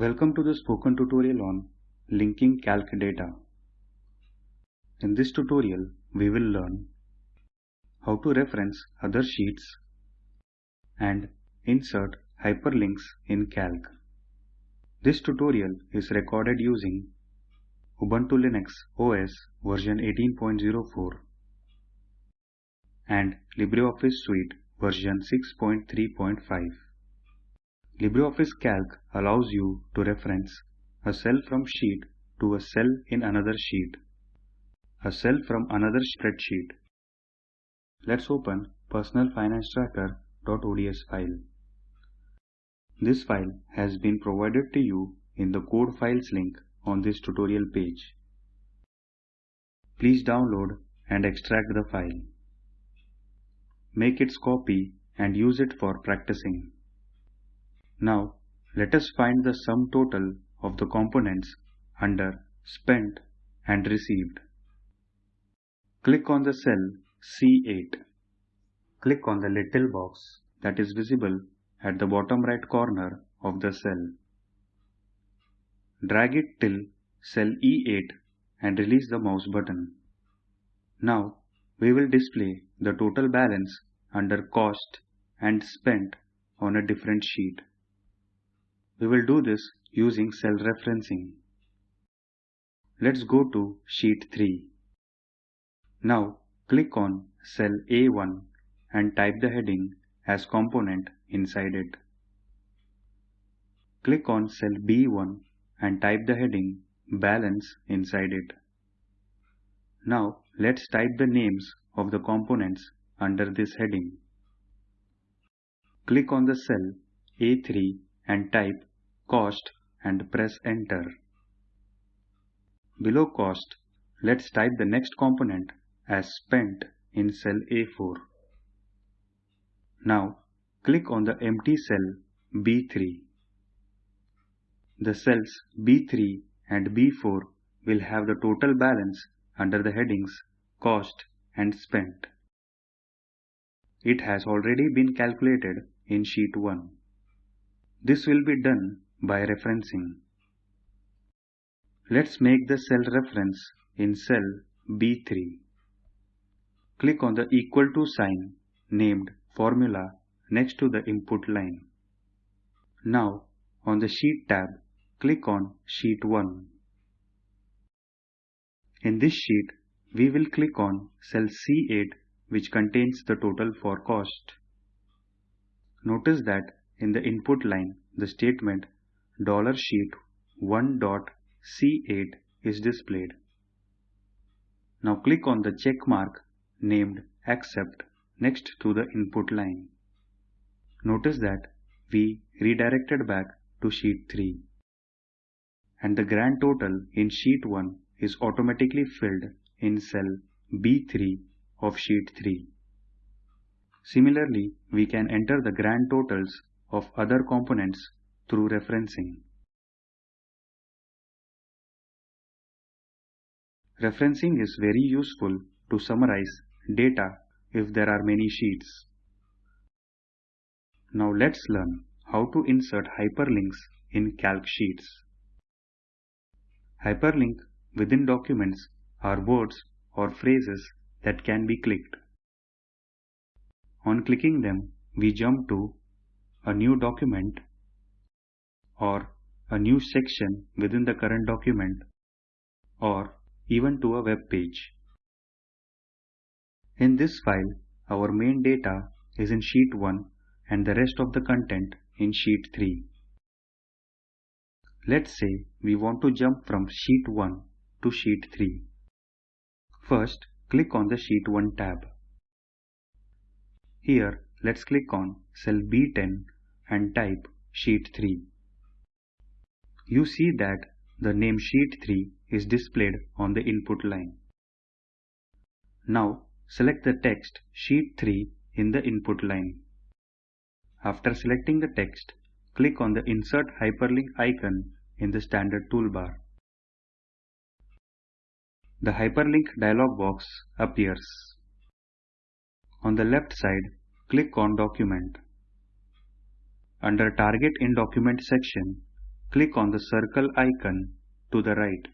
Welcome to the spoken tutorial on linking calc data. In this tutorial, we will learn how to reference other sheets and insert hyperlinks in calc. This tutorial is recorded using Ubuntu Linux OS version 18.04 and LibreOffice Suite version 6.3.5. LibreOffice Calc allows you to reference a cell from sheet to a cell in another sheet, a cell from another spreadsheet. Let's open personalfinancetracker.ods file. This file has been provided to you in the code files link on this tutorial page. Please download and extract the file. Make its copy and use it for practicing. Now let us find the sum total of the components under Spent and Received. Click on the cell C8. Click on the little box that is visible at the bottom right corner of the cell. Drag it till cell E8 and release the mouse button. Now we will display the total balance under Cost and Spent on a different sheet. We will do this using cell referencing. Let's go to sheet 3. Now click on cell A1 and type the heading as component inside it. Click on cell B1 and type the heading balance inside it. Now let's type the names of the components under this heading. Click on the cell A3 and type cost and press enter. Below cost, let's type the next component as spent in cell A4. Now click on the empty cell B3. The cells B3 and B4 will have the total balance under the headings cost and spent. It has already been calculated in sheet 1. This will be done by referencing. Let's make the cell reference in cell B3. Click on the equal to sign named formula next to the input line. Now on the sheet tab, click on sheet 1. In this sheet, we will click on cell C8 which contains the total for cost. Notice that in the input line, the statement $sheet1.c8 is displayed. Now click on the check mark named Accept next to the input line. Notice that we redirected back to sheet 3 and the grand total in sheet 1 is automatically filled in cell B3 of sheet 3. Similarly, we can enter the grand totals of other components through referencing. Referencing is very useful to summarize data if there are many sheets. Now let's learn how to insert hyperlinks in calc sheets. Hyperlink within documents are words or phrases that can be clicked. On clicking them, we jump to a new document or a new section within the current document or even to a web page. In this file, our main data is in sheet 1 and the rest of the content in sheet 3. Let's say we want to jump from sheet 1 to sheet 3. First, click on the sheet 1 tab. Here, let's click on cell B10 and type sheet 3 you see that the name sheet 3 is displayed on the input line. Now select the text sheet 3 in the input line. After selecting the text, click on the insert hyperlink icon in the standard toolbar. The hyperlink dialog box appears. On the left side, click on document. Under target in document section, click on the circle icon to the right.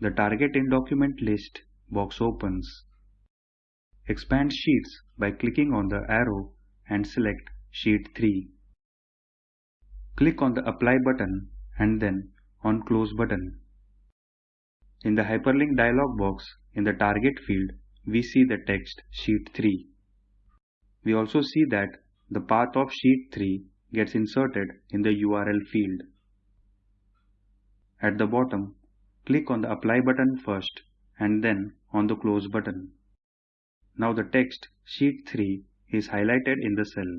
The Target in Document List box opens. Expand Sheets by clicking on the arrow and select Sheet 3. Click on the Apply button and then on Close button. In the Hyperlink dialog box in the Target field, we see the text Sheet 3. We also see that the path of Sheet 3 gets inserted in the URL field. At the bottom, click on the Apply button first and then on the Close button. Now the text Sheet 3 is highlighted in the cell.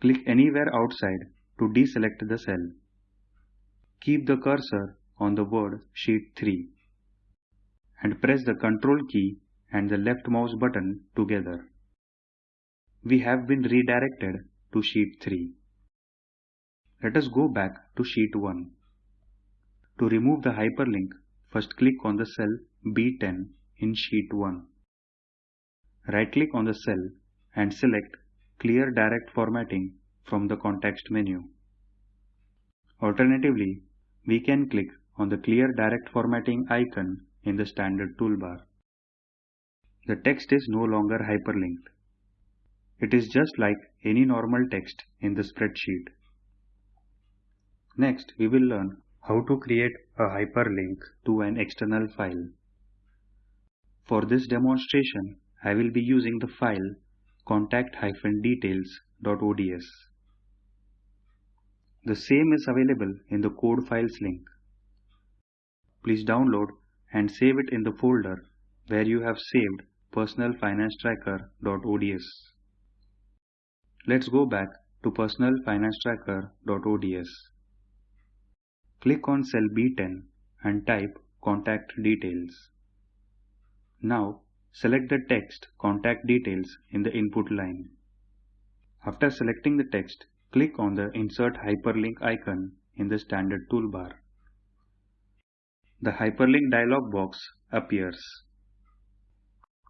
Click anywhere outside to deselect the cell. Keep the cursor on the word Sheet 3 and press the Ctrl key and the left mouse button together. We have been redirected to Sheet 3. Let us go back to Sheet 1. To remove the hyperlink, first click on the cell B10 in Sheet 1. Right-click on the cell and select Clear Direct Formatting from the context menu. Alternatively, we can click on the Clear Direct Formatting icon in the standard toolbar. The text is no longer hyperlinked. It is just like any normal text in the spreadsheet. Next, we will learn how to create a hyperlink to an external file. For this demonstration, I will be using the file contact-details.ods. The same is available in the code files link. Please download and save it in the folder where you have saved personalfinancetracker.ods. Let's go back to personalfinancetracker.ods. Click on cell B10 and type contact details. Now select the text contact details in the input line. After selecting the text, click on the insert hyperlink icon in the standard toolbar. The hyperlink dialog box appears.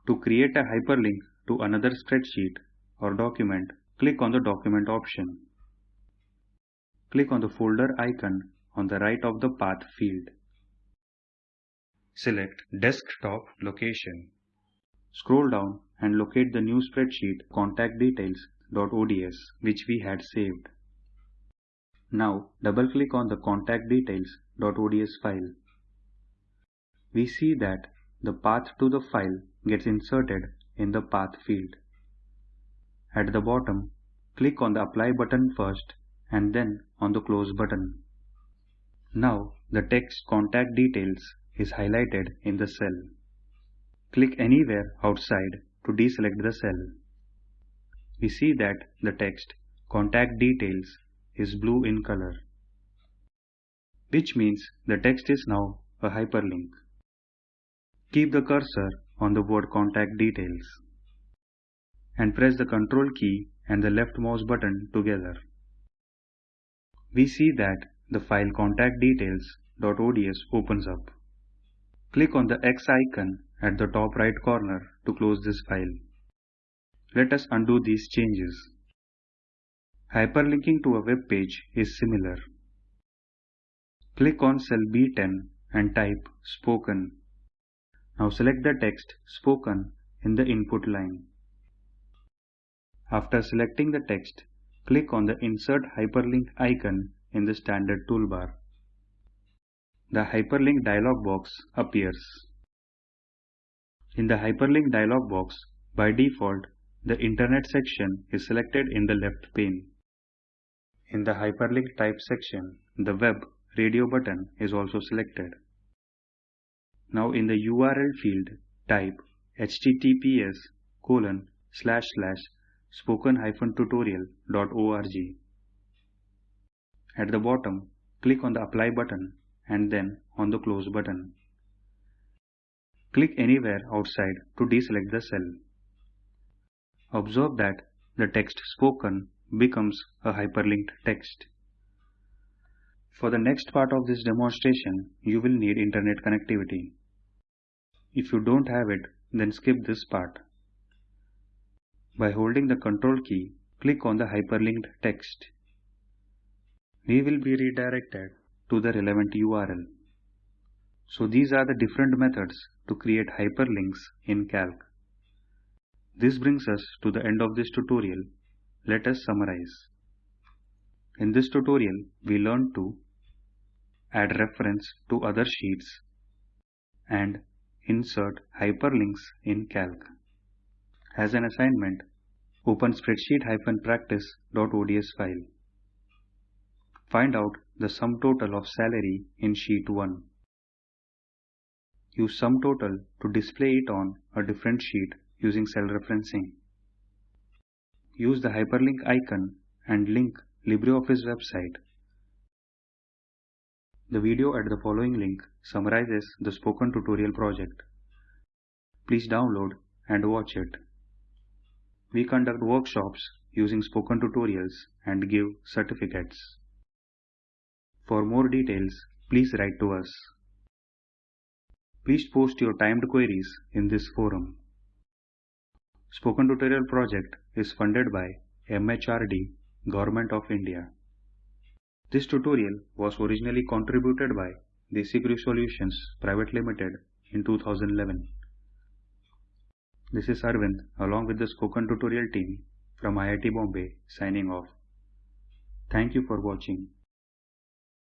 To create a hyperlink to another spreadsheet or document, click on the document option. Click on the folder icon on the right of the path field. Select Desktop Location. Scroll down and locate the new spreadsheet contact details.ods which we had saved. Now double click on the contact details.ods file. We see that the path to the file gets inserted in the path field. At the bottom, click on the apply button first and then on the close button. Now the text contact details is highlighted in the cell. Click anywhere outside to deselect the cell. We see that the text contact details is blue in color, which means the text is now a hyperlink. Keep the cursor on the word contact details and press the Ctrl key and the left mouse button together. We see that the file contact details.ods opens up. Click on the X icon at the top right corner to close this file. Let us undo these changes. Hyperlinking to a web page is similar. Click on cell B10 and type spoken. Now select the text spoken in the input line. After selecting the text, click on the insert hyperlink icon in the standard toolbar. The hyperlink dialog box appears. In the hyperlink dialog box, by default, the Internet section is selected in the left pane. In the hyperlink type section, the web radio button is also selected. Now in the URL field, type https colon slash slash spoken-tutorial.org. At the bottom, click on the Apply button and then on the Close button. Click anywhere outside to deselect the cell. Observe that the text spoken becomes a hyperlinked text. For the next part of this demonstration, you will need internet connectivity. If you don't have it, then skip this part. By holding the Control key, click on the hyperlinked text. we will be redirected to the relevant URL. So these are the different methods to create hyperlinks in Calc. This brings us to the end of this tutorial. Let us summarize. In this tutorial, we learned to add reference to other sheets and insert hyperlinks in Calc. As an assignment, open spreadsheet-practice.ods file. Find out the sum total of salary in sheet 1. Use sum total to display it on a different sheet using cell referencing. Use the hyperlink icon and link LibreOffice website. The video at the following link summarizes the spoken tutorial project. Please download and watch it. We conduct workshops using spoken tutorials and give certificates. For more details, please write to us. Please post your timed queries in this forum. Spoken Tutorial project is funded by MHRD, Government of India. This tutorial was originally contributed by DesiCrew Solutions Private Limited in 2011. This is Arvind along with the Spoken Tutorial team from IIT Bombay signing off. Thank you for watching.